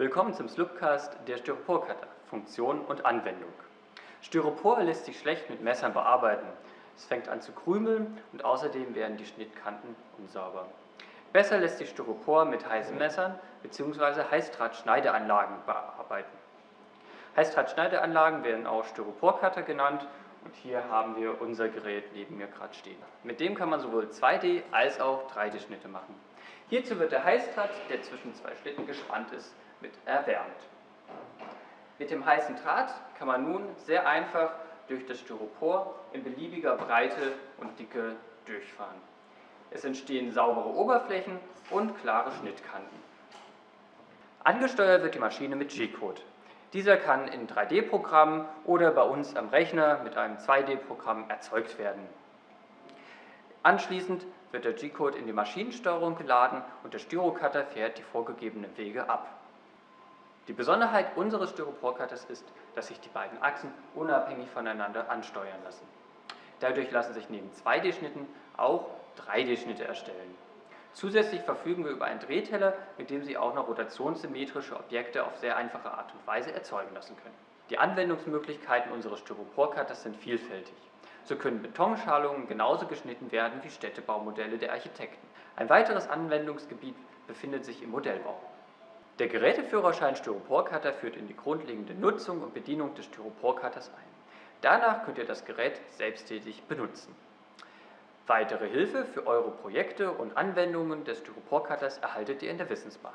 Willkommen zum Slupcast der Styroporcutter, Funktion und Anwendung. Styropor lässt sich schlecht mit Messern bearbeiten. Es fängt an zu krümeln und außerdem werden die Schnittkanten unsauber. Besser lässt sich Styropor mit heißen Messern bzw. Heißdrahtschneideanlagen bearbeiten. Heißdrahtschneideanlagen werden auch Styroporcutter genannt und hier haben wir unser Gerät neben mir gerade stehen. Mit dem kann man sowohl 2D als auch 3D-Schnitte machen. Hierzu wird der Heißdraht, der zwischen zwei Schlitten gespannt ist, mit erwärmt. Mit dem heißen Draht kann man nun sehr einfach durch das Styropor in beliebiger Breite und Dicke durchfahren. Es entstehen saubere Oberflächen und klare Schnittkanten. Angesteuert wird die Maschine mit G-Code. Dieser kann in 3D-Programmen oder bei uns am Rechner mit einem 2D-Programm erzeugt werden. Anschließend wird der G-Code in die Maschinensteuerung geladen und der Styrocutter fährt die vorgegebenen Wege ab. Die Besonderheit unseres Styroporcutters ist, dass sich die beiden Achsen unabhängig voneinander ansteuern lassen. Dadurch lassen sich neben 2D-Schnitten auch 3D-Schnitte erstellen. Zusätzlich verfügen wir über einen Drehteller, mit dem Sie auch noch rotationssymmetrische Objekte auf sehr einfache Art und Weise erzeugen lassen können. Die Anwendungsmöglichkeiten unseres Styroporcutters sind vielfältig. So können Betonschalungen genauso geschnitten werden wie Städtebaumodelle der Architekten. Ein weiteres Anwendungsgebiet befindet sich im Modellbau. Der Geräteführerschein Styroporcutter führt in die grundlegende Nutzung und Bedienung des Styroporcutters ein. Danach könnt ihr das Gerät selbsttätig benutzen. Weitere Hilfe für eure Projekte und Anwendungen des Styroporcutters erhaltet ihr in der Wissensbar.